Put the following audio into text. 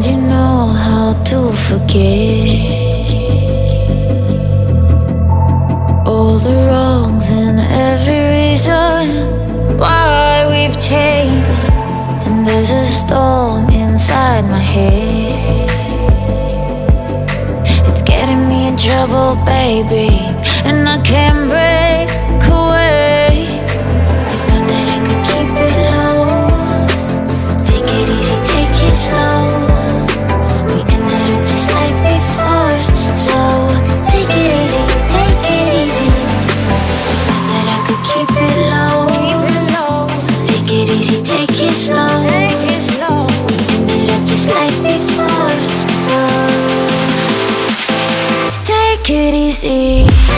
And you know how to forget all the wrongs and every reason why we've changed. And there's a storm inside my head. It's getting me in trouble, baby, and I can't thought that I could keep it low. Take it easy, take it slow. We ended up just like before. So take it easy.